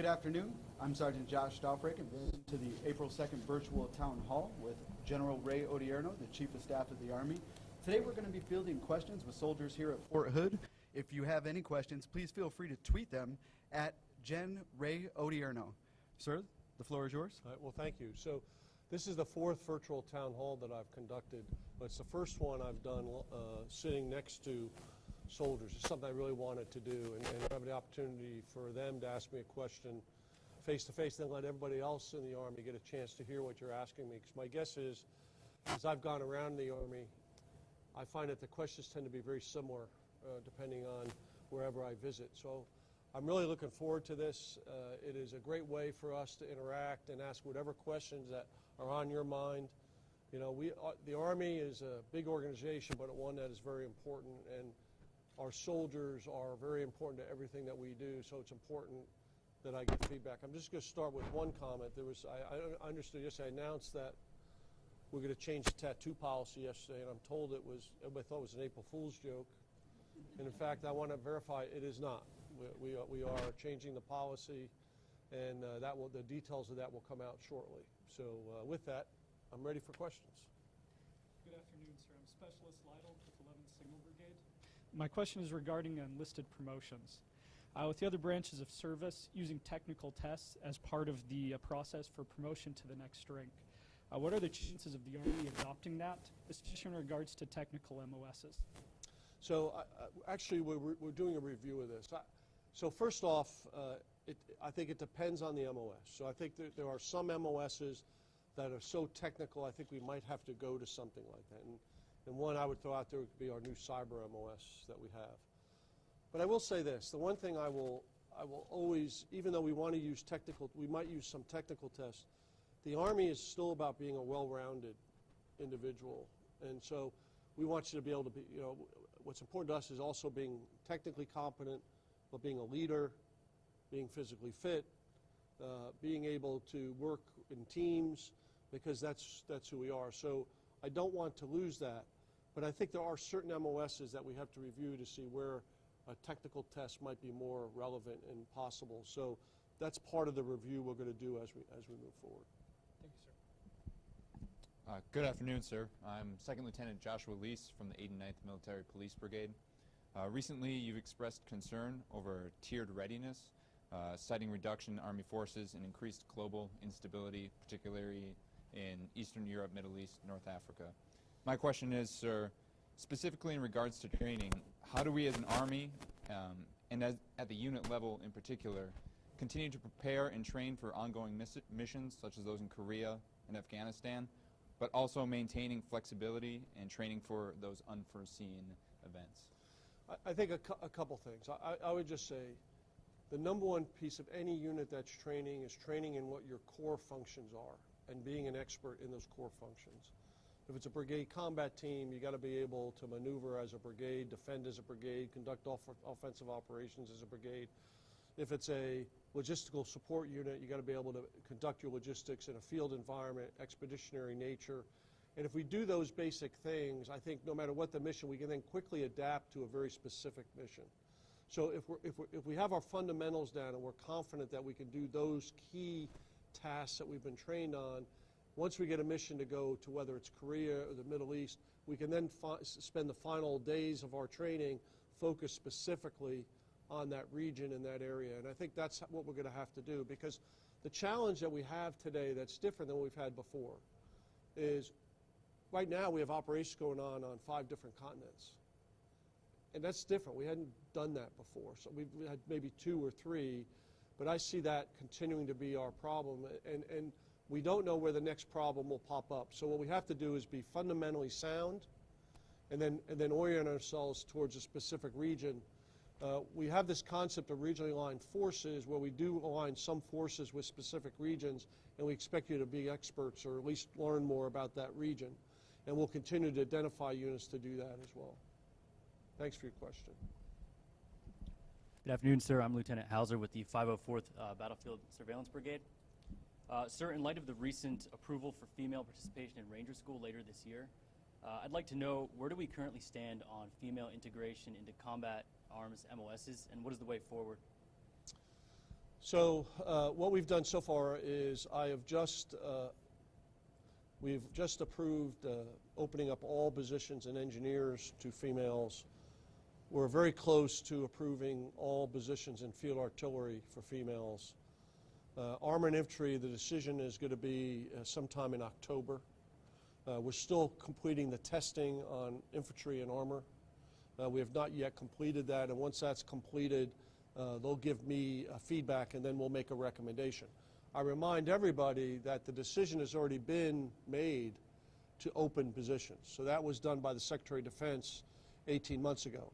Good afternoon. I'm Sergeant Josh Stofbrake, and welcome to the April 2nd virtual town hall with General Ray Odierno, the Chief of Staff of the Army. Today we're going to be fielding questions with soldiers here at Fort Hood. If you have any questions, please feel free to tweet them at Gen Ray Odierno. Sir, the floor is yours. All right, well, thank you. So this is the fourth virtual town hall that I've conducted, but it's the first one I've done uh, sitting next to soldiers. It's something I really wanted to do, and, and have the opportunity for them to ask me a question face to face, then let everybody else in the Army get a chance to hear what you're asking me. Because my guess is, as I've gone around the Army, I find that the questions tend to be very similar uh, depending on wherever I visit. So I'm really looking forward to this. Uh, it is a great way for us to interact and ask whatever questions that are on your mind. You know, we, uh, the Army is a big organization, but one that is very important, and our soldiers are very important to everything that we do, so it's important that I get feedback. I'm just going to start with one comment. There was, I, I understood yesterday, I announced that we're going to change the tattoo policy yesterday, and I'm told it was, everybody thought it was an April Fool's joke. And in fact, I want to verify it is not. We, we, are, we are changing the policy, and uh, that will, the details of that will come out shortly. So uh, with that, I'm ready for questions. Good afternoon, sir. I'm Specialist Lytle with 11th Signal Brigade. My question is regarding enlisted promotions. Uh, with the other branches of service using technical tests as part of the uh, process for promotion to the next rank. Uh, what are the chances of the Army adopting that, especially in regards to technical MOSs? So uh, actually, we're, we're doing a review of this. I, so first off, uh, it, I think it depends on the MOS. So I think there, there are some MOSs that are so technical, I think we might have to go to something like that. And, and one I would throw out there would be our new cyber MOS that we have. But I will say this, the one thing I will, I will always, even though we want to use technical, we might use some technical tests, the Army is still about being a well-rounded individual. And so we want you to be able to be, you know, what's important to us is also being technically competent, but being a leader, being physically fit, uh, being able to work in teams, because that's, that's who we are. So I don't want to lose that. But I think there are certain MOSs that we have to review to see where a technical test might be more relevant and possible. So that's part of the review we're going to do as we, as we move forward. Thank you, sir. Uh, good afternoon, sir. I'm Second Lieutenant Joshua Lease from the 89th Military Police Brigade. Uh, recently, you've expressed concern over tiered readiness, uh, citing reduction in Army forces and increased global instability, particularly in Eastern Europe, Middle East, North Africa. My question is, sir, specifically in regards to training, how do we as an Army, um, and as, at the unit level in particular, continue to prepare and train for ongoing missions such as those in Korea and Afghanistan, but also maintaining flexibility and training for those unforeseen events? I, I think a, cu a, couple things. I, I would just say the number one piece of any unit that's training is training in what your core functions are and being an expert in those core functions. If it's a brigade combat team, you got to be able to maneuver as a brigade, defend as a brigade, conduct off offensive operations as a brigade. If it's a logistical support unit, you got to be able to conduct your logistics in a field environment, expeditionary nature. And if we do those basic things, I think no matter what the mission, we can then quickly adapt to a very specific mission. So if, if, if we have our fundamentals down and we're confident that we can do those key tasks that we've been trained on, once we get a mission to go to whether it's Korea or the Middle East, we can then spend the final days of our training focused specifically on that region and that area. And I think that's what we're going to have to do because the challenge that we have today that's different than what we've had before is right now we have operations going on on five different continents. And that's different. We hadn't done that before. So we've had maybe two or three, but I see that continuing to be our problem. And, and we don't know where the next problem will pop up. So what we have to do is be fundamentally sound and then, and then orient ourselves towards a specific region. Uh, we have this concept of regionally aligned forces where we do align some forces with specific regions and we expect you to be experts or at least learn more about that region. And we'll continue to identify units to do that as well. Thanks for your question. Good afternoon, sir. I'm Lieutenant Hauser with the 504th uh, Battlefield Surveillance Brigade. Uh, sir, in light of the recent approval for female participation in Ranger School later this year, uh, I'd like to know where do we currently stand on female integration into combat arms MOSs, and what is the way forward? So uh, what we've done so far is I have just, uh, we've just approved uh, opening up all positions and engineers to females. We're very close to approving all positions in field artillery for females. Uh, Armor and infantry, the decision is going to be uh, sometime in October. Uh, We're still completing the testing on infantry and armor. Uh, We have not yet completed that, and once that's completed, uh, they'll give me uh, feedback, and then we'll make a recommendation. I remind everybody that the decision has already been made to open positions. So that was done by the Secretary of Defense 18 months ago.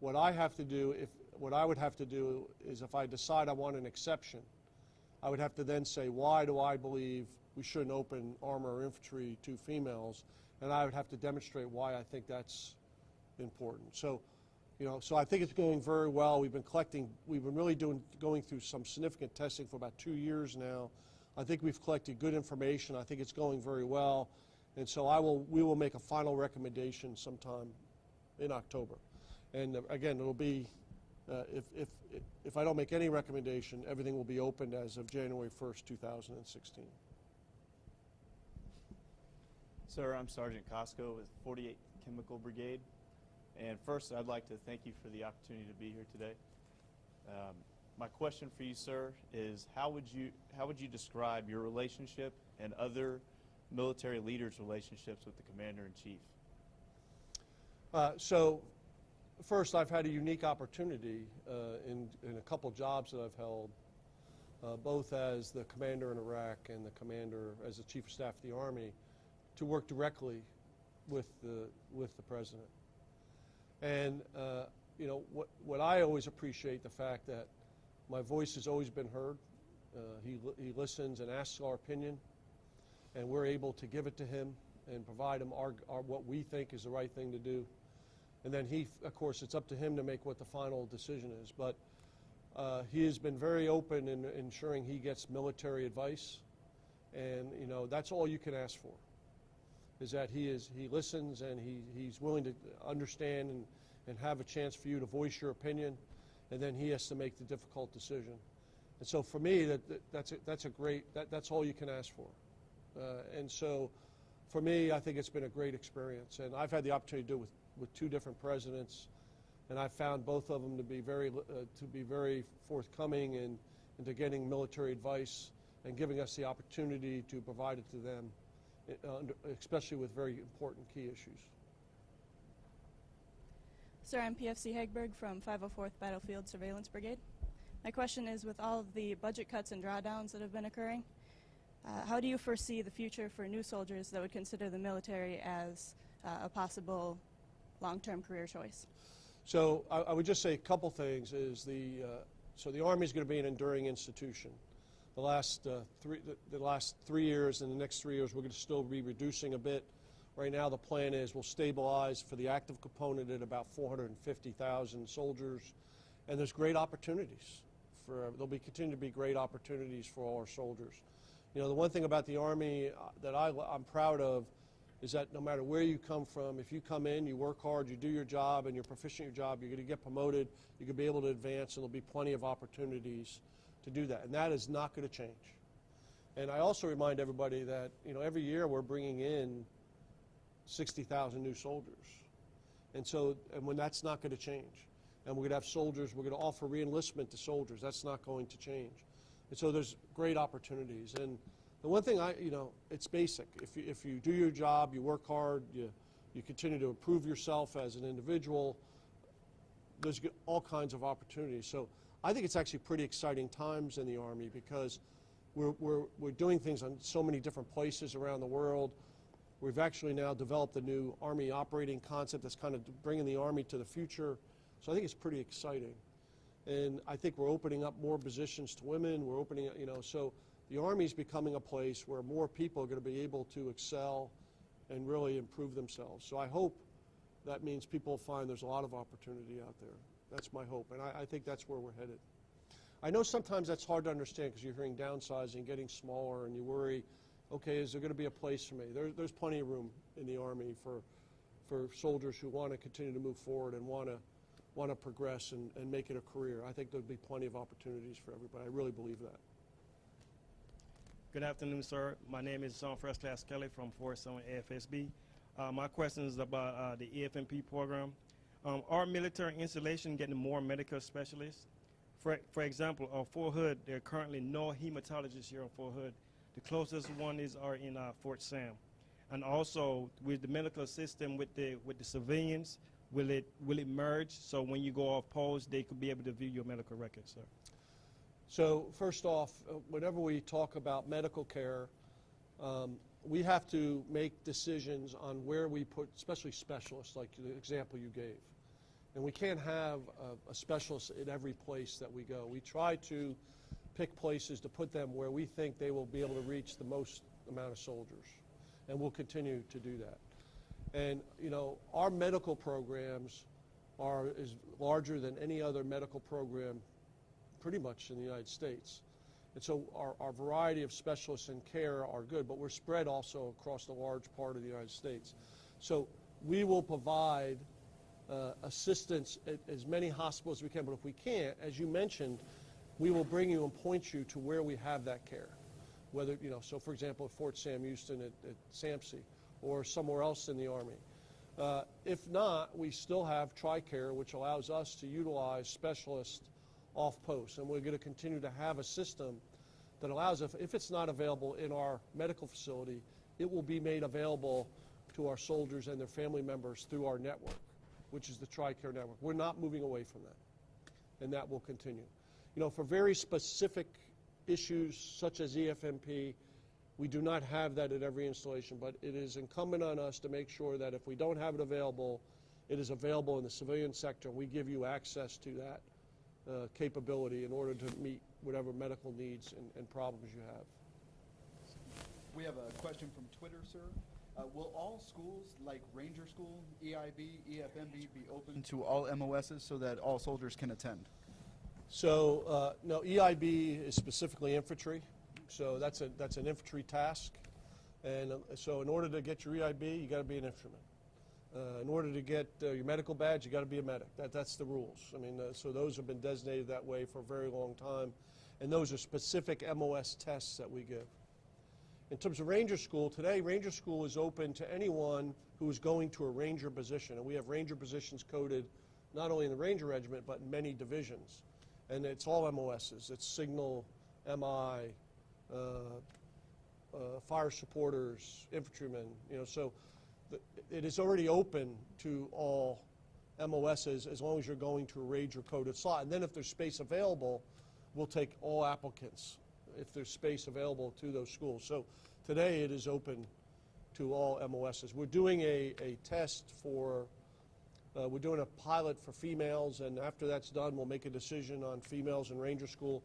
What I have to do, if, what I would have to do is if I decide I want an exception, I would have to then say, why do I believe we shouldn't open armor or infantry to females? And I would have to demonstrate why I think that's important. So, you know, so I think it's going very well. We've been collecting, we've been really doing, going through some significant testing for about two years now. I think we've collected good information. I think it's going very well. And so I will, we will make a final recommendation sometime in October. And uh, again, it'll be, uh, if, if, if I don't make any recommendation, everything will be opened as of January 1st, 2016. Sir, I'm Sergeant Costco with 48th Chemical Brigade. And first, I'd like to thank you for the opportunity to be here today. Um, my question for you, sir, is how would you how would you describe your relationship and other military leaders' relationships with the commander in chief? Uh, so, first, I've had a unique opportunity uh, in, in a couple jobs that I've held, uh, both as the commander in Iraq and the commander as the chief of staff of the Army, to work directly with the, with the president. And, uh, you know, what, what I always appreciate the fact that my voice has always been heard. Uh, he, he listens and asks our opinion, and we're able to give it to him and provide him our, our, what we think is the right thing to do. And then he, of course, it's up to him to make what the final decision is. But uh, he has been very open in ensuring he gets military advice, and you know that's all you can ask for. Is that he is he listens and he, he's willing to understand and, and have a chance for you to voice your opinion, and then he has to make the difficult decision. And so for me, that, that that's a, that's a great that, that's all you can ask for. Uh, and so for me, I think it's been a great experience, and I've had the opportunity to do it with, with two different presidents, and I've found both of them to be very uh, to be very forthcoming and into getting military advice and giving us the opportunity to provide it to them, uh, especially with very important key issues. Sir, I'm PFC Hagberg from 504th Battlefield Surveillance Brigade. My question is with all of the budget cuts and drawdowns that have been occurring, uh, how do you foresee the future for new soldiers that would consider the military as uh, a possible long term career choice? So I, I would just say a couple things. Is the uh, so the Army is going to be an enduring institution. The last uh, three the, the last three years and the next three years we're going to still be reducing a bit. Right now the plan is we'll stabilize for the active component at about 450,000 soldiers, and there's great opportunities for there'll be continue to be great opportunities for all our soldiers. You know the one thing about the Army uh, that I, I'm proud of is that no matter where you come from, if you come in, you work hard, you do your job, and you're proficient in your job, you're going to get promoted, you're going to be able to advance, and there'll be plenty of opportunities to do that. And that is not going to change. And I also remind everybody that, you know, every year we're bringing in 60,000 new soldiers. And so, and when that's not going to change. And we're going to have soldiers, we're going to offer reenlistment to soldiers. That's not going to change. And so there's great opportunities. And the one thing I, you know, it's basic. If you, if you do your job, you work hard, you, you continue to improve yourself as an individual, there's all kinds of opportunities. So I think it's actually pretty exciting times in the Army because we're, we're, we're doing things on so many different places around the world. We've actually now developed a new Army operating concept that's kind of bringing the Army to the future. So I think it's pretty exciting. And I think we're opening up more positions to women. We're opening, you know, so the Army is becoming a place where more people are going to be able to excel and really improve themselves. So I hope that means people find there's a lot of opportunity out there. That's my hope, and I, I think that's where we're headed. I know sometimes that's hard to understand because you're hearing downsizing, getting smaller, and you worry, okay, is there going to be a place for me? There, there's plenty of room in the Army for, for soldiers who want to continue to move forward and want to, want to progress and, and make it a career. I think there'll be plenty of opportunities for everybody. I really believe that. Good afternoon, sir. My name is Sean First Class Kelly from Fort Summer AFSB. Uh, my question is about uh, the EFMP program. Um, are military installation getting more medical specialists? For, for example, on Fort Hood, there are currently no hematologists here on Fort Hood. The closest one is are in uh, Fort Sam. And also, with the medical system, with the with the civilians, will it will it merge so when you go off post, they could be able to view your medical records, sir? So first off, uh, whenever we talk about medical care, um, we have to make decisions on where we put, especially specialists, like the example you gave. And we can't have a, a specialist in every place that we go. We try to pick places to put them where we think they will be able to reach the most amount of soldiers. And we'll continue to do that. And, you know, our medical programs are is larger than any other medical program pretty much in the United States. And so our, our variety of specialists in care are good, but we're spread also across the large part of the United States. So we will provide uh, assistance at as many hospitals as we can, but if we can't, as you mentioned, we will bring you and point you to where we have that care. Whether, you know, so for example, at Fort Sam Houston at, at SAMMC or somewhere else in the Army. Uh, if not, we still have TRICARE, which allows us to utilize specialists off post. And we're going to continue to have a system that allows, if, if it's not available in our medical facility, it will be made available to our soldiers and their family members through our network, which is the TRICARE network. We're not moving away from that, and that will continue. You know, for very specific issues such as EFMP, we do not have that at every installation, but it is incumbent on us to make sure that if we don't have it available, it is available in the civilian sector, we give you access to that uh, capability in order to meet whatever medical needs and, and problems you have. We have a question from Twitter, sir. Uh, will all schools, like Ranger School, EIB, EFMB, be open to all MOSs so that all soldiers can attend? So, uh, no, EIB is specifically infantry, so that's a, that's an infantry task. And uh, so in order to get your EIB, you got to be an infantryman. Uh, in order to get uh, your medical badge, you got to be a medic. That, that's the rules. I mean, uh, so those have been designated that way for a very long time, and those are specific MOS tests that we give. In terms of Ranger School, today Ranger School is open to anyone who is going to a Ranger position, and we have Ranger positions coded not only in the Ranger Regiment but in many divisions, and it's all MOSs. It's Signal, MI, uh, uh, fire supporters, infantrymen. You know, so it is already open to all MOSs as long as you're going to a Ranger coded slot. And then if there's space available, we'll take all applicants if there's space available to those schools. So today it is open to all MOSs. We're doing a, a test for, uh, we're doing a pilot for females, and after that's done, we'll make a decision on females in Ranger School.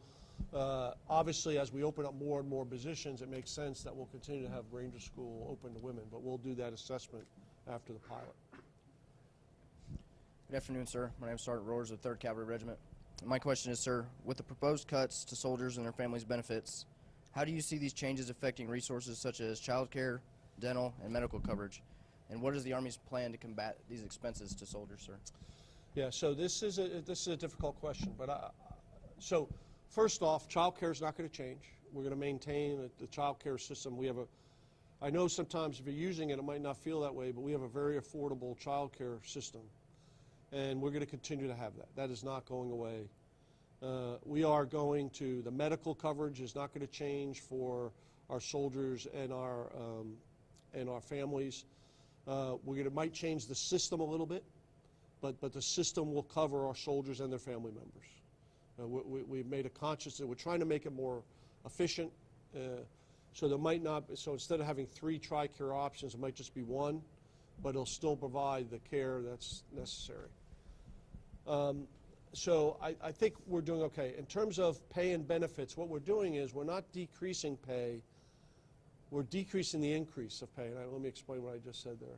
Uh, obviously, as we open up more and more positions, it makes sense that we'll continue to have Ranger School open to women, but we'll do that assessment after the pilot. Good afternoon, sir. My name is Sergeant Roars of 3rd Cavalry Regiment. My question is, sir, with the proposed cuts to soldiers and their families' benefits, how do you see these changes affecting resources such as child care, dental, and medical coverage? And what is the Army's plan to combat these expenses to soldiers, sir? Yeah, so this is a, this is a difficult question, but I, so first off, child care is not going to change. We're going to maintain the, child care system. We have a, I know sometimes if you're using it, it might not feel that way, but we have a very affordable child care system, and we're going to continue to have that. That is not going away. Uh, we are going to, the medical coverage is not going to change for our soldiers and our, um, and our families. Uh, we're to, might change the system a little bit, but, but the system will cover our soldiers and their family members. Uh, we, we, we've made a conscious, that we're trying to make it more efficient. Uh, so there might not, so instead of having three TRICARE options, it might just be one, but it'll still provide the care that's necessary. Um, so I, I think we're doing okay. In terms of pay and benefits, what we're doing is we're not decreasing pay, we're decreasing the increase of pay. And I, let me explain what I just said there.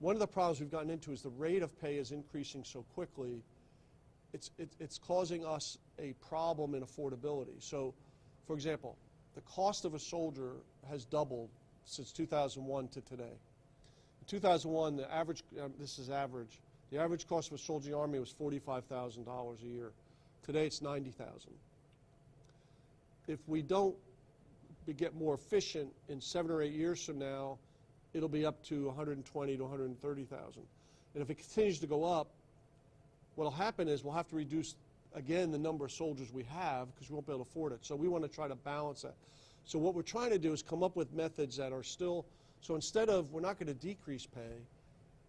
One of the problems we've gotten into is the rate of pay is increasing so quickly, it's, it, it's causing us a problem in affordability. So, for example, the cost of a soldier has doubled since 2001 to today. In 2001, the average, um, this is average, The average cost of a soldier in the Army was $45,000 a year. Today, it's 90000 If we don't be- get more efficient in seven or eight years from now, it'll be up to 120 to 130,000. And if it continues to go up, what'll happen is we'll have to reduce again the number of soldiers we have because we won't be able to afford it. So we want to try to balance that. So what we're trying to do is come up with methods that are still so instead of we're not going to decrease pay,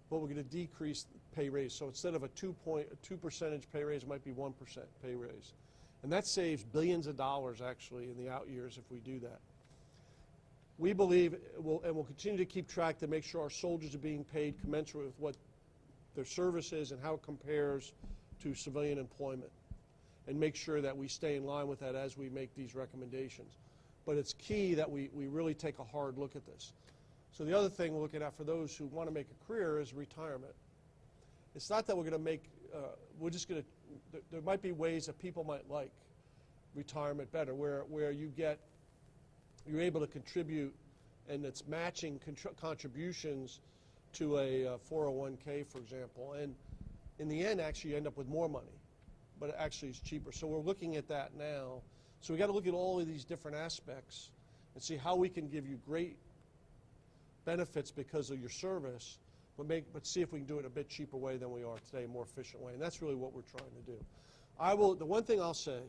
but we're going to decrease pay raise. So instead of a two point a two percentage pay raise, it might be one percent pay raise, and that saves billions of dollars actually in the out years if we do that. We believe, will, and we'll continue to keep track to make sure our soldiers are being paid commensurate with what their service is and how it compares to civilian employment, and make sure that we stay in line with that as we make these recommendations. But it's key that we, we really take a hard look at this. So the other thing we're looking at for those who want to make a career is retirement. It's not that we're going to make, uh, we're just going to, there might be ways that people might like retirement better, where, where you get, you're able to contribute and it's matching contr- contributions to a uh, 401k, for example. And in the end, actually, you end up with more money, but it actually is cheaper. So we're looking at that now. So we got to look at all of these different aspects and see how we can give you great benefits because of your service, but make but see if we can do it a bit cheaper way than we are today, a more efficient way. And that's really what we're trying to do. I will the one thing I'll say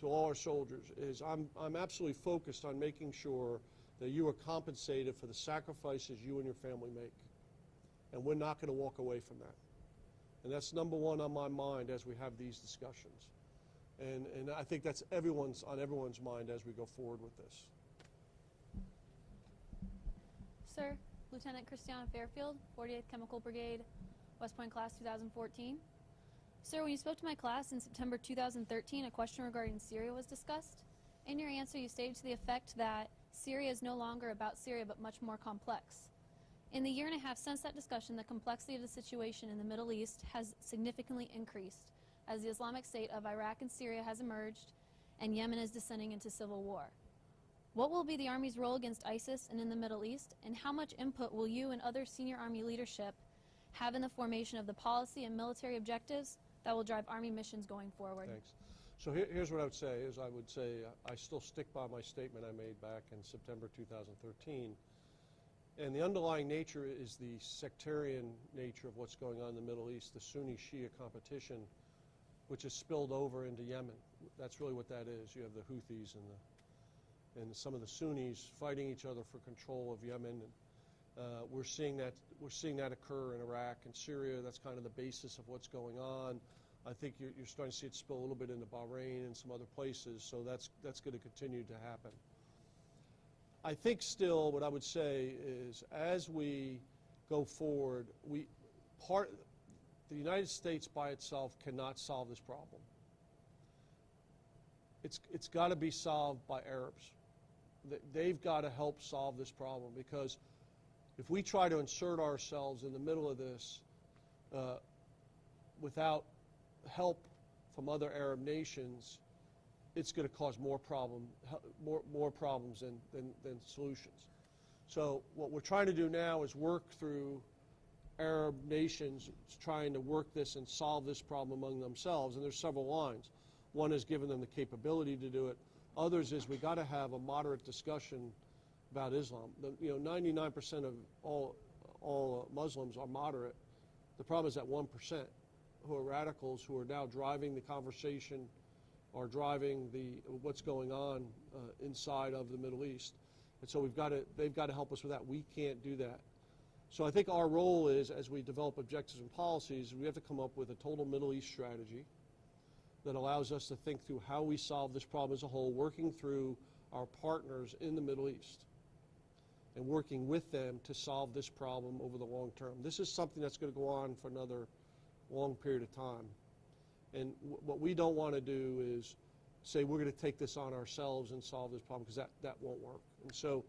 to all our soldiers is I'm I'm absolutely focused on making sure that you are compensated for the sacrifices you and your family make. And we're not going to walk away from that. And that's number one on my mind as we have these discussions. And, and I think that's everyone's on everyone's mind as we go forward with this. Sir, Lieutenant Christiana Fairfield, 48th Chemical Brigade, West Point Class 2014. Sir, when you spoke to my class in September 2013, a question regarding Syria was discussed. In your answer, you stated to the effect that Syria is no longer about Syria but much more complex. In the year and a half since that discussion, the complexity of the situation in the Middle East has significantly increased as the Islamic State of Iraq and Syria has emerged and Yemen is descending into civil war. What will be the Army's role against ISIS and in the Middle East, and how much input will you and other senior Army leadership have in the formation of the policy and military objectives that will drive Army missions going forward? Thanks. So here, here's what I would say is I would say I still stick by my statement I made back in September 2013. And the underlying nature is the sectarian nature of what's going on in the Middle East, the Sunni Shia competition, which has spilled over into Yemen. That's really what that is. You have the Houthis and the and some of the Sunnis fighting each other for control of Yemen. And, uh, we're seeing that we're seeing that occur in Iraq and Syria. That's kind of the basis of what's going on. I think you're, you're starting to see it spill a little bit into Bahrain and some other places. So that's that's going to continue to happen. I think still what I would say is as we go forward, we part the United States by itself cannot solve this problem. It's it's got to be solved by Arabs. They- They've got to help solve this problem because if we try to insert ourselves in the middle of this uh, without help from other Arab nations, it's going to cause more problem, more, more problems than, than, than solutions. So what we're trying to do now is work through Arab nations trying to work this and solve this problem among themselves, and there's several lines. One is giving them the capability to do it. Others is we got to have a moderate discussion about Islam. The, you know, 99% of all all uh, Muslims are moderate. The problem is that 1% who are radicals who are now driving the conversation are driving the what's going on uh, inside of the Middle East. And so we've got to they've got to help us with that. We can't do that. So I think our role is as we develop objectives and policies, we have to come up with a total Middle East strategy that allows us to think through how we solve this problem as a whole, working through our partners in the Middle East and working with them to solve this problem over the long term. This is something that's going to go on for another long period of time. And what we don't want to do is say we're going to take this on ourselves and solve this problem because that, that won't work. And so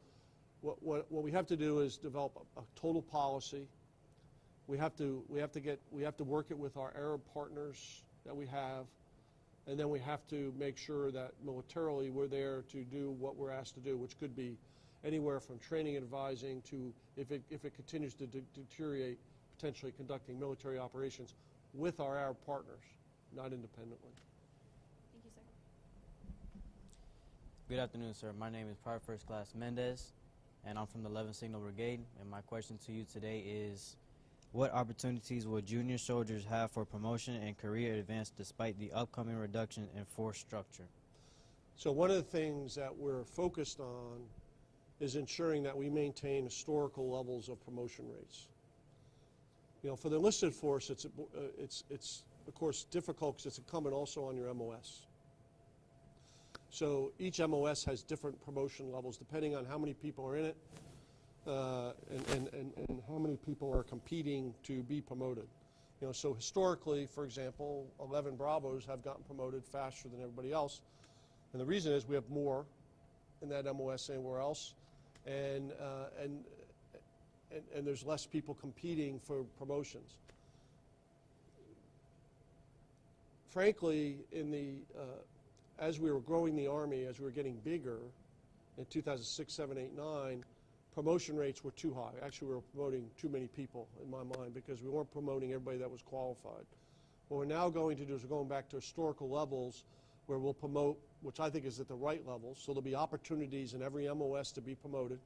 what, what, what we have to do is develop a, a total policy. We have to we have to get we have to work it with our Arab partners that we have, and then we have to make sure that militarily we're there to do what we're asked to do, which could be anywhere from training and advising to if it if it continues to de- deteriorate, potentially conducting military operations with our Arab partners, not independently. Thank you, sir. Good afternoon, sir. My name is Private First Class Mendez, and I'm from the 11th Signal Brigade. And my question to you today is, what opportunities will junior soldiers have for promotion and career advance despite the upcoming reduction in force structure? So one of the things that we're focused on is ensuring that we maintain historical levels of promotion rates. You know, for the enlisted force, it's, uh, it's, it's of course difficult because it's incumbent also on your MOS. So each MOS has different promotion levels depending on how many people are in it uh, and, and, and, and how many people are competing to be promoted. You know, so historically, for example, 11 Bravos have gotten promoted faster than everybody else. And the reason is we have more in that MOS anywhere else. And, uh, and, and, and there's less people competing for promotions. Frankly, in the, uh, as we were growing the Army, as we were getting bigger in 2006, 7, 8, 9, promotion rates were too high. Actually, we were promoting too many people in my mind because we weren't promoting everybody that was qualified. What we're now going to do is we're going back to historical levels where we'll promote, which I think is at the right level. So there'll be opportunities in every MOS to be promoted,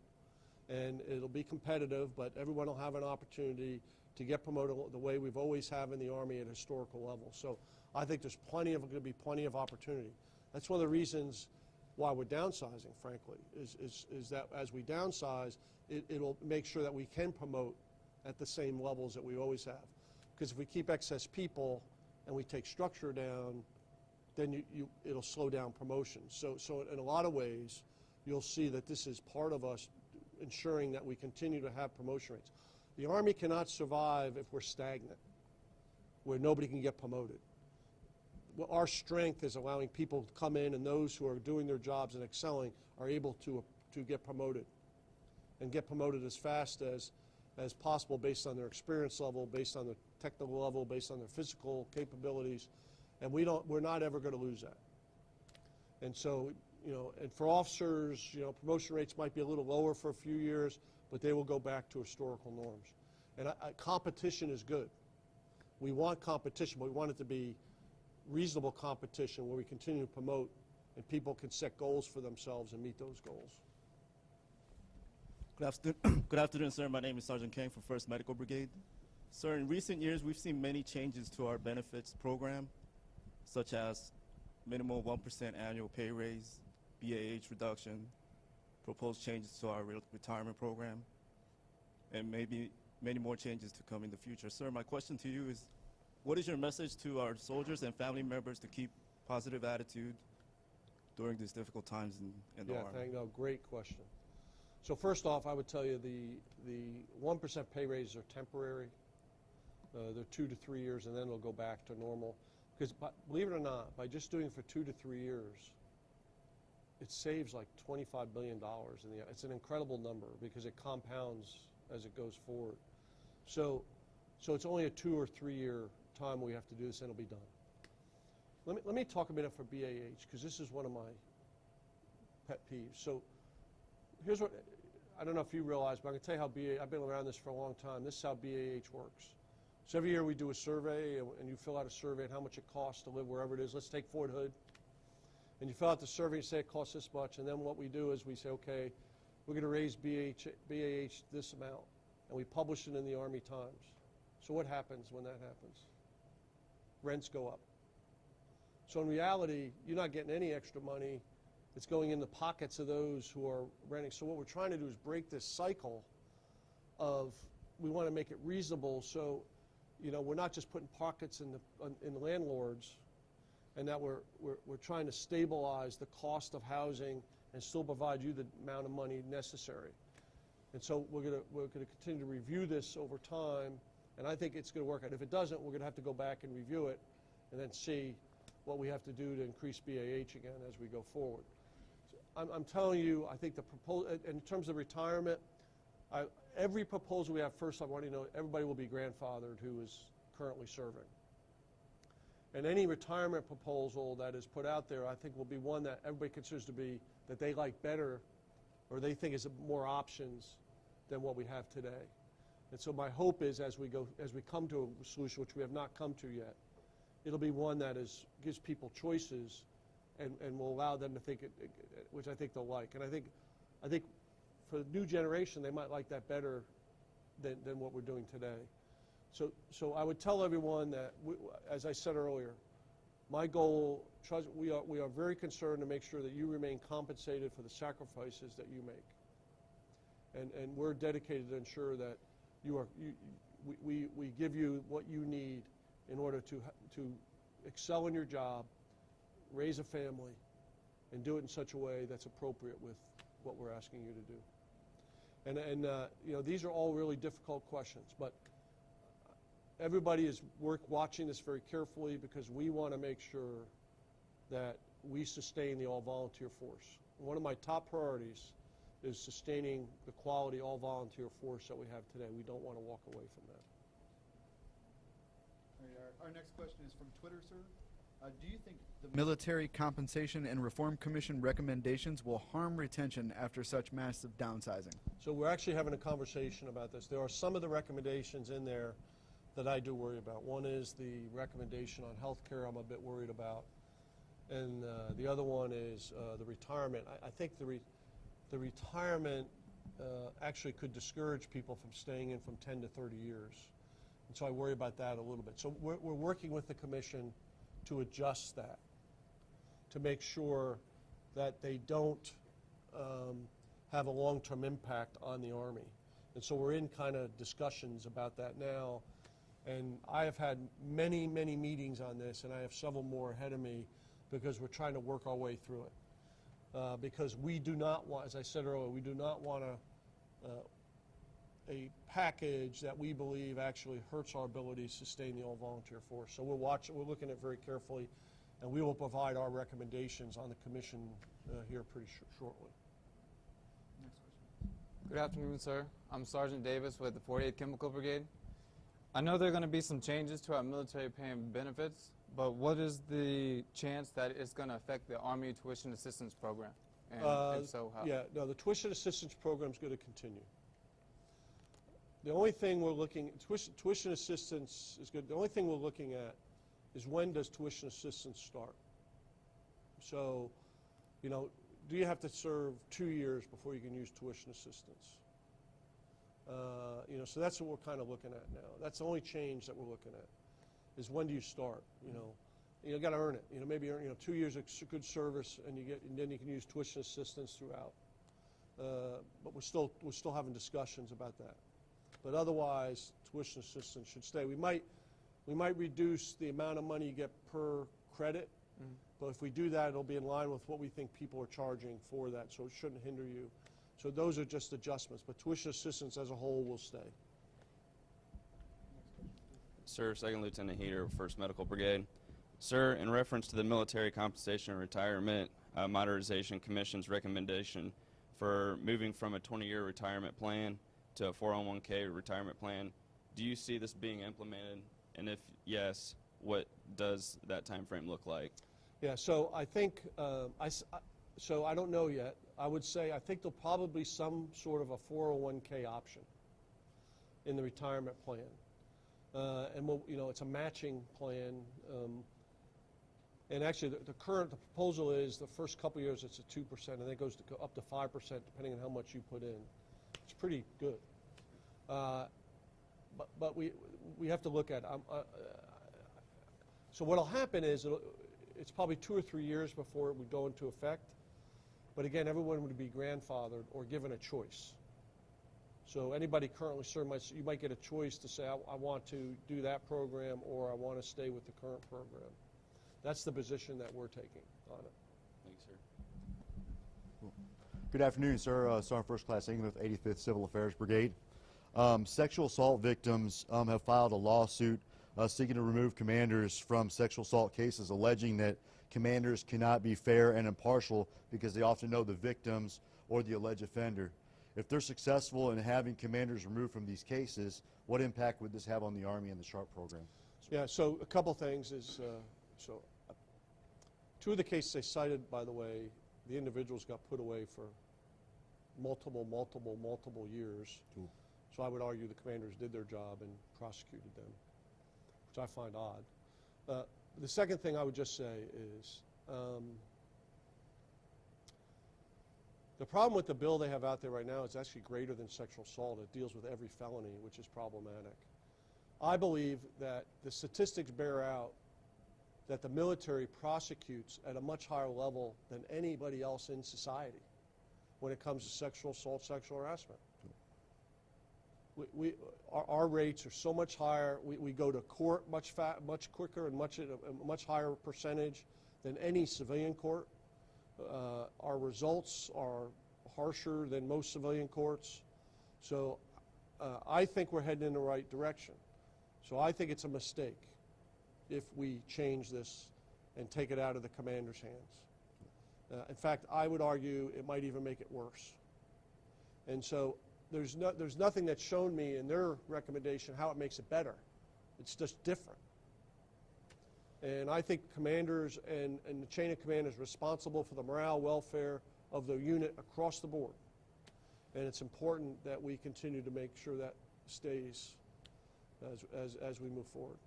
and it'll be competitive, but everyone will have an opportunity to get promoted the way we've always have in the Army at historical levels. So I think there's plenty of, going to be plenty of opportunity. That's one of the reasons why we're downsizing, frankly, is, is, is that as we downsize, it, it'll make sure that we can promote at the same levels that we always have. Because if we keep excess people and we take structure down, then you, you, it'll slow down promotions. So, so in a lot of ways, you'll see that this is part of us ensuring that we continue to have promotion rates. The Army cannot survive if we're stagnant, where nobody can get promoted. Well, our strength is allowing people to come in, and those who are doing their jobs and excelling are able to, to get promoted and get promoted as fast as, as possible based on their experience level, based on their technical level, based on their physical capabilities. And we don't, we're not ever going to lose that. And so, you know, and for officers, you know, promotion rates might be a little lower for a few years, but they will go back to historical norms. And I, I, competition is good. We want competition, but we want it to be reasonable competition where we continue to promote and people can set goals for themselves and meet those goals. Good afternoon, Good afternoon, sir. My name is Sergeant Kang from 1st Medical Brigade. Sir, in recent years, we've seen many changes to our benefits program, such as minimum 1% annual pay raise, BAH reduction, proposed changes to our re retirement program, and maybe many more changes to come in the future. Sir, my question to you is, what is your message to our soldiers and family members to keep positive attitude during these difficult times in, in the yeah, Army? thank no, great question. So first off, I would tell you the the one percent pay raises are temporary. Uh, they're two to three years, and then it'll go back to normal. Because believe it or not, by just doing it for two to three years, it saves like $25 billion in the. It's an incredible number because it compounds as it goes forward. So, so it's only a two or three year time we have to do this, and it'll be done. Let me let me talk a minute for BAH because this is one of my pet peeves. So, here's what I don't know if you realize, but I can tell you how BAH. I've been around this for a long time. This is how BAH works. So every year we do a survey, and, you fill out a survey on how much it costs to live wherever it is. Let's take Fort Hood. And you fill out the survey and say it costs this much, and then what we do is we say, okay, we're going to raise BH, BAH this amount, and we publish it in the Army Times. So what happens when that happens? Rents go up. So in reality, you're not getting any extra money. It's going in the pockets of those who are renting. So what we're trying to do is break this cycle of we want to make it reasonable so you know, we're not just putting pockets in the, in the landlords and that we're, we're, we're trying to stabilize the cost of housing and still provide you the amount of money necessary. And so we're going to we're to continue to review this over time, and I think it's going to work out. If it doesn't, we're going to have to go back and review it, and then see what we have to do to increase BAH again as we go forward. So I'm, I'm telling you, I think the proposal in terms of retirement, I, every proposal we have, first I want you to know everybody will be grandfathered who is currently serving. And any retirement proposal that is put out there, I think will be one that everybody considers to be that they like better or they think is more options than what we have today. And so my hope is as we go, as we come to a solution, which we have not come to yet, it'll be one that is, gives people choices and, and will allow them to think, it, which I think they'll like. And I think, I think for the new generation, they might like that better than, than what we're doing today. So, so I would tell everyone that, we, as I said earlier, my goal, trust, we are, we are very concerned to make sure that you remain compensated for the sacrifices that you make. And, and we're dedicated to ensure that you are, you, we, we, we give you what you need in order to, to excel in your job, raise a family, and do it in such a way that's appropriate with what we're asking you to do. And, and uh, you know, these are all really difficult questions, but everybody is work, watching this very carefully because we want to make sure that we sustain the all-volunteer force. One of my top priorities is sustaining the quality all-volunteer force that we have today. We don't want to walk away from that. Our next question is from Twitter, sir. Uh, do you think the Military Compensation and Reform Commission recommendations will harm retention after such massive downsizing? So we're actually having a conversation about this. There are some of the recommendations in there that I do worry about. One is the recommendation on health care I'm a bit worried about. And uh, the other one is uh, the retirement. I, I think the, re- the retirement uh, actually could discourage people from staying in from 10 to 30 years. And so I worry about that a little bit. So we're, we're working with the commission to adjust that, to make sure that they don't um, have a long-term impact on the Army. And so we're in kind of discussions about that now. And I have had many, many meetings on this, and I have several more ahead of me because we're trying to work our way through it. Uh, because we do not want, as I said earlier, we do not want to uh, a package that we believe actually hurts our ability to sustain the all-volunteer force. So we're watching, we're looking at it very carefully, and we will provide our recommendations on the commission uh, here pretty sh- shortly. Next question. Good afternoon, sir. I'm Sergeant Davis with the 48th Chemical Brigade. I know there are going to be some changes to our military pay and benefits, but what is the chance that it's going to affect the Army Tuition Assistance Program? And Uh, if so, how? Yeah, no, the tuition assistance program is going to continue. The only thing we're looking, tuition, tuition assistance is good, the only thing we're looking at is when does tuition assistance start? So, you know, do you have to serve two years before you can use tuition assistance? Uh, You know, so that's what we're kind of looking at now. That's the only change that we're looking at, is when do you start, you know? You got to earn it, you know, maybe, earn, you know, two years of good service, and you get, and then you can use tuition assistance throughout. Uh, But we're still, we're still having discussions about that. But otherwise, tuition assistance should stay. We might, we might reduce the amount of money you get per credit, Mhm. but if we do that, it'll be in line with what we think people are charging for that, so it shouldn't hinder you. So those are just adjustments, but tuition assistance as a whole will stay. Sir, Second Lieutenant Heater, 1st Medical Brigade. Sir, in reference to the Military Compensation and Retirement uh, Modernization Commission's recommendation for moving from a 20-year retirement plan to a 401k retirement plan, do you see this being implemented? And if yes, what does that time frame look like? Yeah, so I think, uh, I I- so I don't know yet. I would say, I think there'll probably some sort of a 401K option in the retirement plan. Uh, And, we'll- you know, it's a matching plan. um, And actually, the- the current, the proposal is the first couple years, it's a 2%, and then it goes to up to 5% depending on how much you put in. It's pretty good. Uh, But, but we, we have to look at, um, uh, so what'll happen is, it's probably two or three years before it would go into effect. But again, everyone would be grandfathered or given a choice. So anybody currently served, might, you might get a choice to say, I, I want to do that program, or I want to stay with the current program. That's the position that we're taking on it. Good afternoon, sir. Uh, Sergeant First Class England, 85th Civil Affairs Brigade. Um, sexual assault victims um, have filed a lawsuit uh, seeking to remove commanders from sexual assault cases, alleging that commanders cannot be fair and impartial because they often know the victims or the alleged offender. If they're successful in having commanders removed from these cases, what impact would this have on the Army and the SHARP program? Yeah, so a couple things is, uh, so, uh, two of the cases they cited, by the way, the individuals got put away for multiple, multiple, multiple years. Cool. So I would argue the commanders did their job and prosecuted them, which I find odd. Uh, the second thing I would just say is um, the problem with the bill they have out there right now is actually greater than sexual assault. It deals with every felony, which is problematic. I believe that the statistics bear out that the military prosecutes at a much higher level than anybody else in society when it comes to sexual assault, sexual harassment. We, we, our, our rates are so much higher. We, we go to court much, fa- much quicker and much, a much higher percentage than any civilian court. Uh, our results are harsher than most civilian courts. So uh, I think we're heading in the right direction. So I think it's a mistake if we change this and take it out of the commander's hands. Uh, in fact, I would argue it might even make it worse. And so there's, no, there's nothing that's shown me in their recommendation how it makes it better. It's just different. And I think commanders and, and the chain of command is responsible for the morale, welfare of the unit across the board. And it's important that we continue to make sure that stays as, as, as we move forward.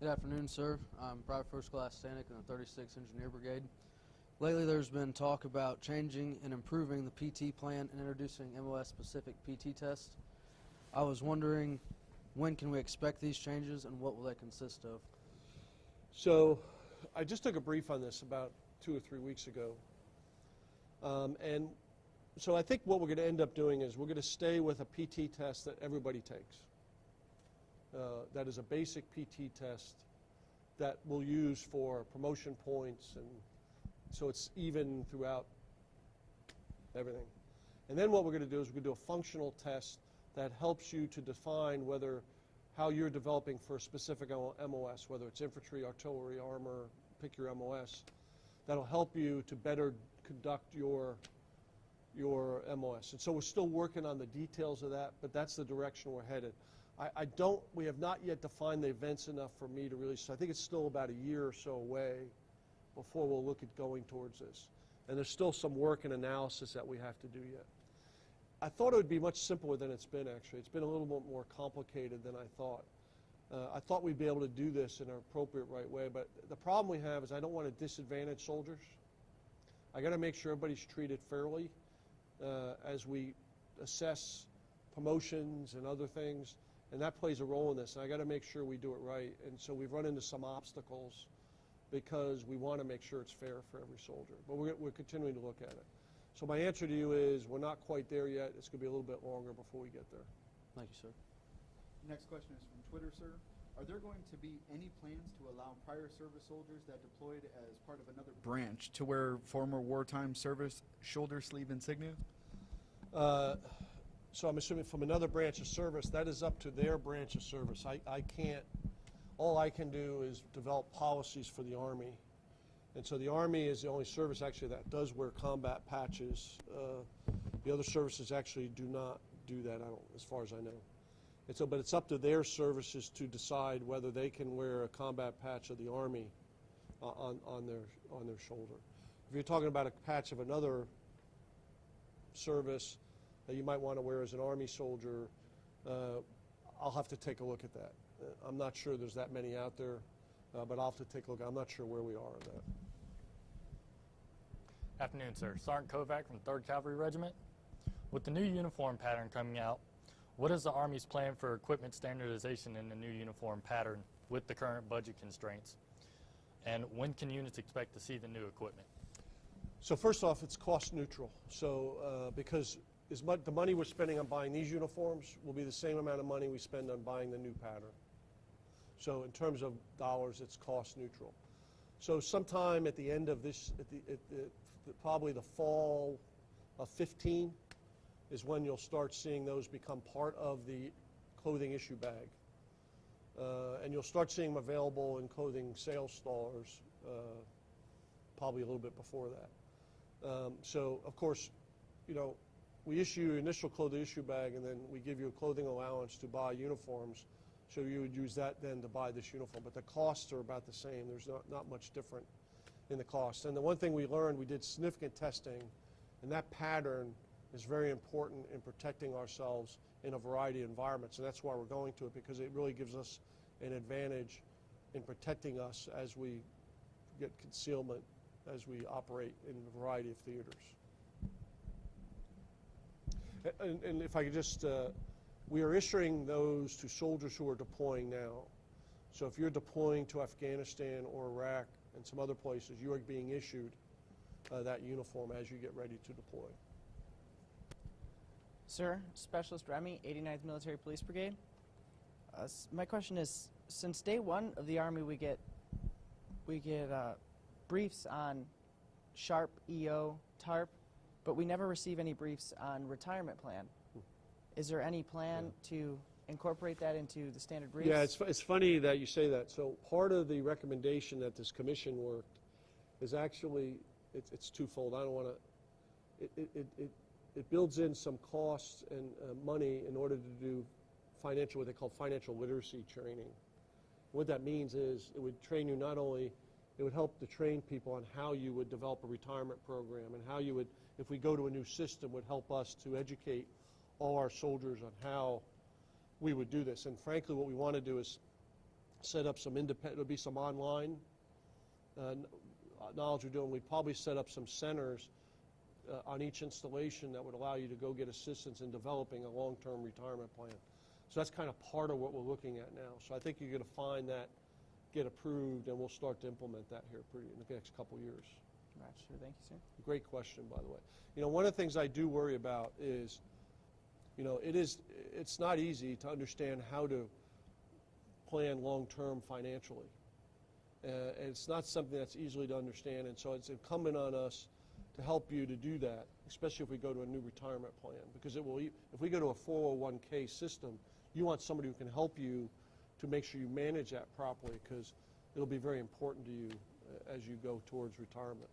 Good afternoon, sir. I'm Private First Class Stanek in the 36th Engineer Brigade. Lately, there's been talk about changing and improving the PT plan and introducing MOS-specific PT tests. I was wondering, when can we expect these changes, and what will they consist of? So I just took a brief on this about two or three weeks ago. Um, and so I think what we're going to end up doing is we're going to stay with a PT test that everybody takes. Uh, that is a basic PT test that we'll use for promotion points and so it's even throughout everything. And then what we're going to do is we're going to do a functional test that helps you to define whether how you're developing for a specific MOS, whether it's infantry, artillery, armor, pick your MOS. That'll help you to better conduct your your MOS. And so we're still working on the details of that, but that's the direction we're headed. I, I don't, we have not yet defined the events enough for me to really, so I think it's still about a year or so away before we'll look at going towards this. And there's still some work and analysis that we have to do yet. I thought it would be much simpler than it's been, actually. It's been a little bit more complicated than I thought. Uh, I thought we'd be able to do this in an appropriate right way, but the problem we have is I don't want to disadvantage soldiers. I got to make sure everybody's treated fairly uh, as we assess promotions and other things, and that plays a role in this. And I got to make sure we do it right. And so we've run into some obstacles because we want to make sure it's fair for every soldier. But we're, we're continuing to look at it. So my answer to you is we're not quite there yet. It's going to be a little bit longer before we get there. Thank you, sir. Next question is from Twitter, sir. Are there going to be any plans to allow prior service soldiers that deployed as part of another branch to wear former wartime service shoulder sleeve insignia? Uh, so I'm assuming from another branch of service, that is up to their branch of service. I, I can't, all I can do is develop policies for the Army. And so the Army is the only service actually that does wear combat patches. Uh, the other services actually do not do that, I don't, as far as I know. And so, but it's up to their services to decide whether they can wear a combat patch of the Army uh, on, on, their, on their shoulder. If you're talking about a patch of another service that you might want to wear as an Army soldier, uh, I'll have to take a look at that. Uh, I'm not sure there's that many out there, uh, but I'll have to take a look. I'm not sure where we are on that. Afternoon, sir. Sergeant Kovac from 3rd Cavalry Regiment. With the new uniform pattern coming out, what is the Army's plan for equipment standardization in the new uniform pattern with the current budget constraints? And when can units expect to see the new equipment? So first off, it's cost neutral. So uh, because as much, the money we're spending on buying these uniforms will be the same amount of money we spend on buying the new pattern. So in terms of dollars, it's cost neutral. So sometime at the end of this, at the, at the, probably the fall of 15 is when you'll start seeing those become part of the clothing issue bag. Uh, and you'll start seeing them available in clothing sales stores uh, probably a little bit before that. Um, so, of course, you know, we issue initial clothing issue bag and then we give you a clothing allowance to buy uniforms. So you would use that then to buy this uniform. But the costs are about the same. There's not, not much different in the cost. And the one thing we learned, we did significant testing, and that pattern is very important in protecting ourselves in a variety of environments. And that's why we're going to it, because it really gives us an advantage in protecting us as we get concealment, as we operate in a variety of theaters. And, and if I could just, uh, we are issuing those to soldiers who are deploying now. So if you're deploying to Afghanistan or Iraq and some other places, you are being issued uh, that uniform as you get ready to deploy. Sir, Specialist Remy, 89th Military Police Brigade. Uh, my question is, since day one of the Army, we get we get uh, briefs on SHARP, EO, TARP, but we never receive any briefs on retirement plan. Is there any plan to incorporate that into the standard briefs? Yeah, it's, it's funny that you say that. So part of the recommendation that this commission worked is actually, it's, it's twofold. I don't want to, it, it, it, it, it builds in some costs and uh, money in order to do financial, what they call financial literacy training. What that means is it would train you not only, it would help to train people on how you would develop a retirement program and how you would, if we go to a new system, would help us to educate all our soldiers on how we would do this. And frankly, what we want to do is set up some independent, it'll be some online uh, knowledge we're doing. We'd probably set up some centers uh, on each installation that would allow you to go get assistance in developing a long-term retirement plan. So that's kind of part of what we're looking at now. So I think you're going to find that get approved, and we'll start to implement that here pretty in the next couple years. Right, sure. Thank you, sir. Great question, by the way. You know, one of the things I do worry about is, you know, it is, it's not easy to understand how to plan long-term financially. Uh, and it's not something that's easily to understand, and so it's incumbent on us to help you to do that, especially if we go to a new retirement plan, because it will, e- if we go to a 401k system, you want somebody who can help you to make sure you manage that properly, because it'll be very important to you uh, as you go towards retirement.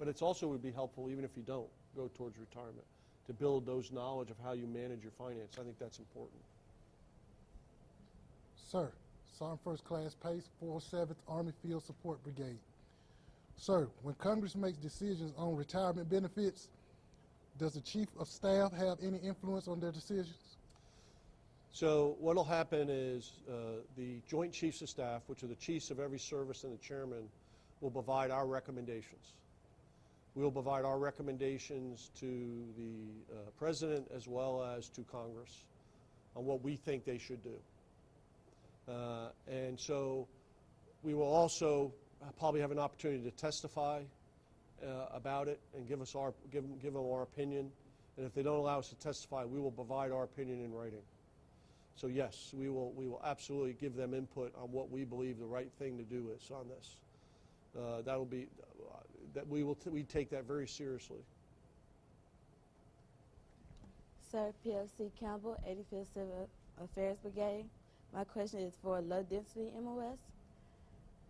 But it's also would be helpful, even if you don't go towards retirement, to build those knowledge of how you manage your finance. I think that's important. Sir, Sergeant First Class Pace, 407th Army Field Support Brigade. Sir, when Congress makes decisions on retirement benefits, does the Chief of Staff have any influence on their decisions? So what'll happen is uh, the Joint Chiefs of Staff, which are the chiefs of every service and the chairman, will provide our recommendations. We'll provide our recommendations to the uh, President as well as to Congress on what we think they should do. Uh, And so we will also probably have an opportunity to testify uh, about it and give us our, give give them our opinion. And if they don't allow us to testify, we will provide our opinion in writing. So yes, we will, we will absolutely give them input on what we believe the right thing to do is on this. Uh, That'll be, that we will, t- we take that very seriously. Sir, PFC Campbell, 85th Civil Affairs Brigade. My question is for low density MOS.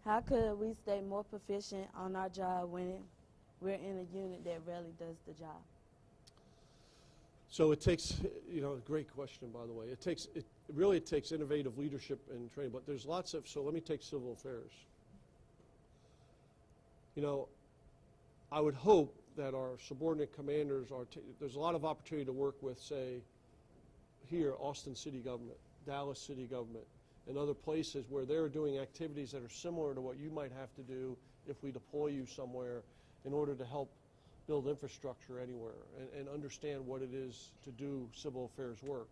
How could we stay more proficient on our job when we're in a unit that rarely does the job? So it takes, you know, a great question, by the way. It takes, it really it takes innovative leadership and training, but there's lots of, so let me take civil affairs. You know, I would hope that our subordinate commanders are, there's a lot of opportunity to work with, say, here, Austin City Government, Dallas City Government, and other places where they're doing activities that are similar to what you might have to do if we deploy you somewhere in order to help build infrastructure anywhere and, and understand what it is to do civil affairs work.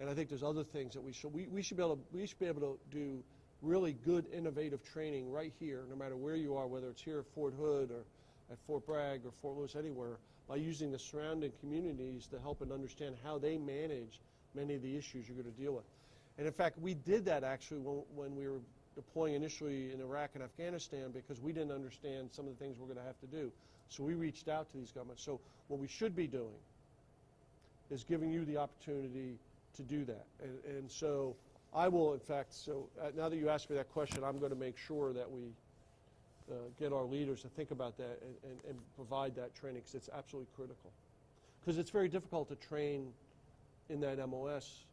And I think there's other things that we should, we, we should be able to, we should be able to do really good innovative training right here, no matter where you are, whether it's here at Fort Hood or at Fort Bragg or Fort Lewis, anywhere, by using the surrounding communities to help and understand how they manage many of the issues you're going to deal with. And in fact, we did that actually when, when we were deploying initially in Iraq and Afghanistan because we didn't understand some of the things we're going to have to do. So we reached out to these governments. So what we should be doing is giving you the opportunity to do that. And, and so I will, in fact, so uh, now that you asked me that question, I'm going to make sure that we uh, get our leaders to think about that and, and, and provide that training because it's absolutely critical. Because it's very difficult to train in that MOS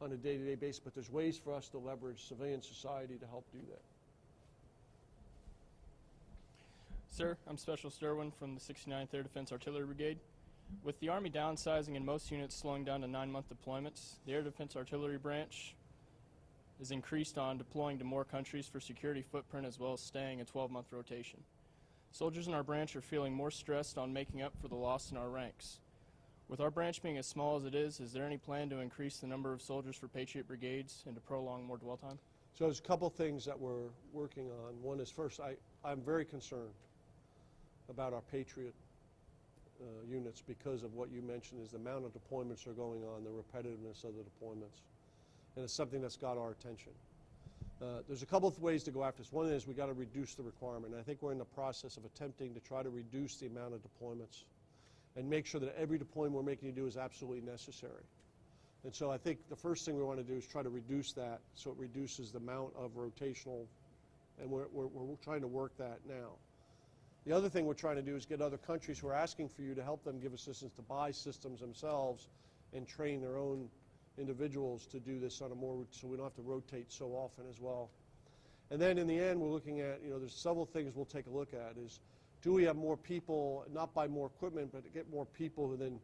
on a day-to-day basis, but there's ways for us to leverage civilian society to help do that. Sir, I'm Special Sterwin from the 69th Air Defense Artillery Brigade. With the Army downsizing and most units slowing down to nine-month deployments, the Air Defense Artillery Branch is increased on deploying to more countries for security footprint as well as staying a 12-month rotation. Soldiers in our branch are feeling more stressed on making up for the loss in our ranks. With our branch being as small as it is, is there any plan to increase the number of soldiers for Patriot brigades and to prolong more dwell time? So there's a couple things that we're working on. One is first, I, I'm very concerned about our Patriot uh, units because of what you mentioned is the amount of deployments are going on, the repetitiveness of the deployments. And it's something that's got our attention. Uh, there's a couple of ways to go after this. One is we got to reduce the requirement. I think we're in the process of attempting to try to reduce the amount of deployments and make sure that every deployment we're making you do is absolutely necessary. And so I think the first thing we want to do is try to reduce that so it reduces the amount of rotational, and we're, we're, we're trying to work that now. The other thing we're trying to do is get other countries who are asking for you to help them give assistance to buy systems themselves and train their own individuals to do this on a more, so we don't have to rotate so often as well. And then in the end, we're looking at, you know, there's several things we'll take a look at is, do we have more people, not buy more equipment, but to get more people who then,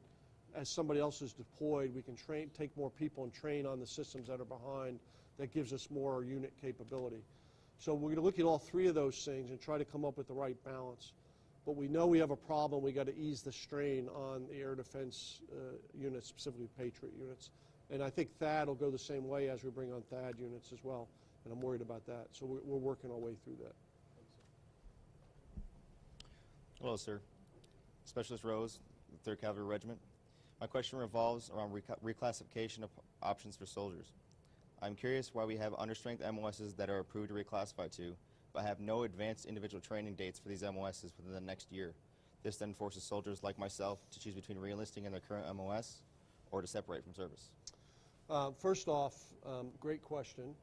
as somebody else is deployed, we can train, take more people and train on the systems that are behind that gives us more unit capability. So we're going to look at all three of those things and try to come up with the right balance. But we know we have a problem. We got to ease the strain on the air defense uh, units, specifically Patriot units. And I think THAAD will go the same way as we bring on THAAD units as well. And I'm worried about that. So we're, we're working our way through that. Hello, sir. Specialist Rose, 3rd Cavalry Regiment. My question revolves around reclassification of options for soldiers. I'm curious why we have understrength MOSs that are approved to reclassify to, but have no advanced individual training dates for these MOSs within the next year. This then forces soldiers like myself to choose between reenlisting in their current MOS or to separate from service. Uh, first off, um, great question.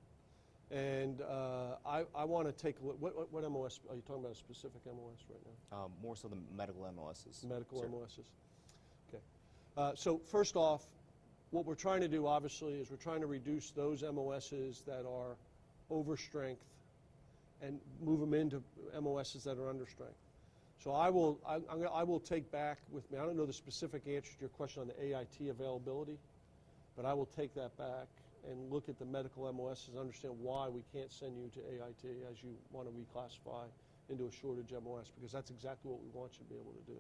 And uh, I, I want to take a look. What, what, what MOS? Are you talking about a specific MOS right now? Um, more so the medical MOSs. Medical sir. MOSs. Okay. Uh, so first off, what we're trying to do, obviously, is we're trying to reduce those MOSs that are over strength and move them into MOSs that are under strength. So I will, I, I'm gonna, I will take back with me, I don't know the specific answer to your question on the AIT availability, but I will take that back and look at the medical MOSs and understand why we can't send you to AIT as you want to reclassify into a shortage MOS, because that's exactly what we want you to be able to do.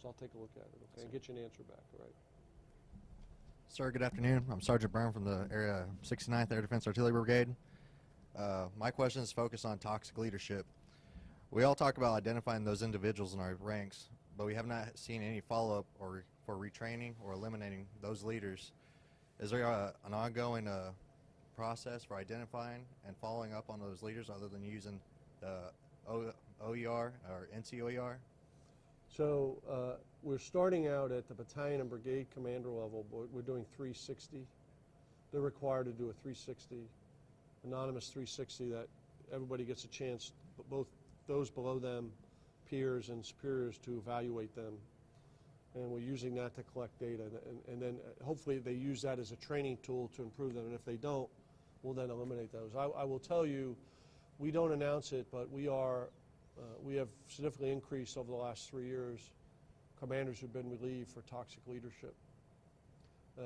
So I'll take a look at it, okay, and get you an answer back, all right? Sir, good afternoon. I'm Sergeant Brown from the area 69th Air Defense Artillery Brigade. Uh, my question is focused on toxic leadership. We all talk about identifying those individuals in our ranks, but we have not seen any follow-up or for retraining or eliminating those leaders. Is there a, an ongoing uh, process for identifying and following up on those leaders other than using the o, OER or NCOER? So uh, we're starting out at the battalion and brigade commander level, but we're doing 360. They're required to do a 360, anonymous 360 that everybody gets a chance, both those below them, peers and superiors, to evaluate them. And we're using that to collect data. And, and then uh, hopefully they use that as a training tool to improve them. And if they don't, we'll then eliminate those. I, I will tell you, we don't announce it, but we are uh, we have significantly increased over the last three years commanders who've been relieved for toxic leadership, uh,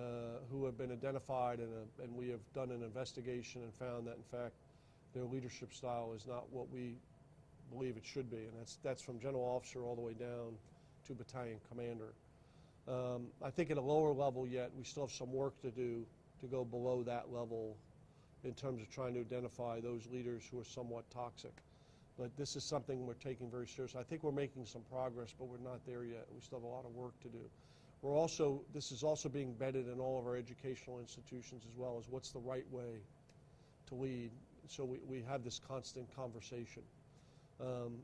who have been identified, and, uh, and we have done an investigation and found that, in fact, their leadership style is not what we believe it should be, and that's, that's from general officer all the way down battalion commander. Um, I think at a lower level yet, we still have some work to do to go below that level in terms of trying to identify those leaders who are somewhat toxic. But this is something we're taking very seriously. I think we're making some progress, but we're not there yet. We still have a lot of work to do. We're also, this is also being bedded in all of our educational institutions as well as what's the right way to lead. So we, we have this constant conversation. Um,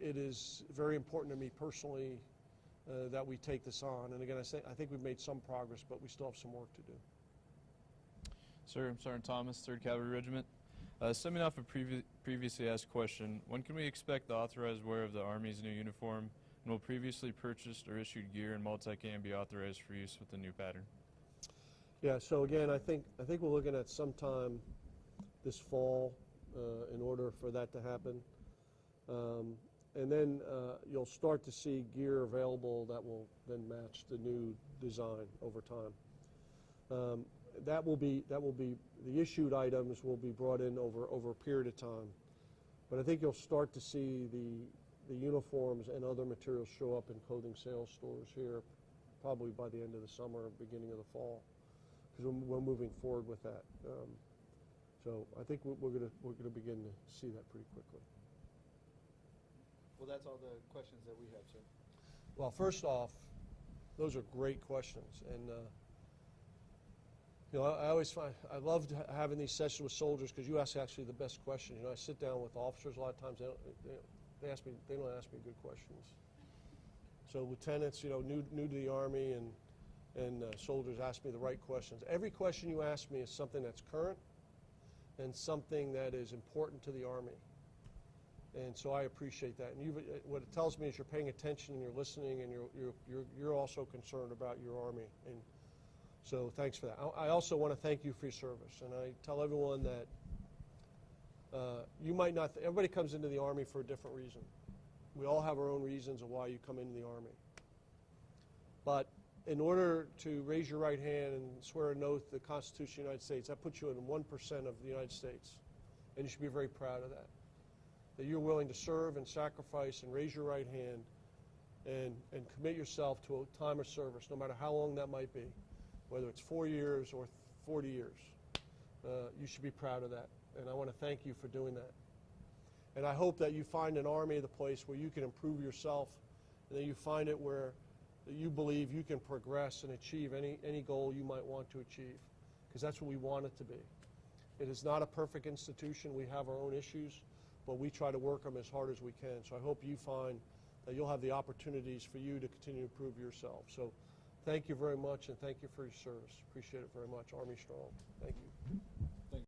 it, is very important to me personally uh, that we take this on. And again, I, say, I think we've made some progress, but we still have some work to do. Sir, I'm Sergeant Thomas, 3rd Cavalry Regiment. Uh, stemming off a previ previously asked question, when can we expect the authorized wear of the Army's new uniform, and will previously purchased or issued gear and multicam be authorized for use with the new pattern? Yeah, so again, I think, I think we're looking at sometime this fall uh, in order for that to happen. Um, and then uh, you'll start to see gear available that will then match the new design over time. Um, that will be that will be the issued items will be brought in over over a period of time, but I think you'll start to see the the uniforms and other materials show up in clothing sales stores here, probably by the end of the summer, beginning of the fall, because we're, moving forward with that. Um, so I think we're going to we're going to begin to see that pretty quickly. Well, that's all the questions that we have, sir. Well, first off, those are great questions, and uh, you know I, I always find I loved having these sessions with soldiers because you ask actually the best questions. You know, I sit down with officers a lot of times. They, don't, they, they ask me they don't ask me good questions. So lieutenants, you know, new new to the army and and uh, soldiers ask me the right questions. Every question you ask me is something that's current and something that is important to the army. And so I appreciate that. And you've, uh, what it tells me is you're paying attention and you're listening and you're, you're, you're, you're also concerned about your Army. And so thanks for that. I, I also want to thank you for your service. And I tell everyone that uh, you might not, everybody comes into the Army for a different reason. We all have our own reasons of why you come into the Army. But in order to raise your right hand and swear an oath to the Constitution of the United States, that puts you in 1% of the United States. And you should be very proud of that that you're willing to serve and sacrifice and raise your right hand and, and commit yourself to a time of service, no matter how long that might be, whether it's four years or 40 years. Uh, you should be proud of that. And I want to thank you for doing that. And I hope that you find an army the place where you can improve yourself and that you find it where that you believe you can progress and achieve any, any goal you might want to achieve. Because that's what we want it to be. It is not a perfect institution. We have our own issues but we try to work them as hard as we can. So I hope you find that you'll have the opportunities for you to continue to improve yourself. So thank you very much, and thank you for your service. Appreciate it very much. Army Strong. Thank you.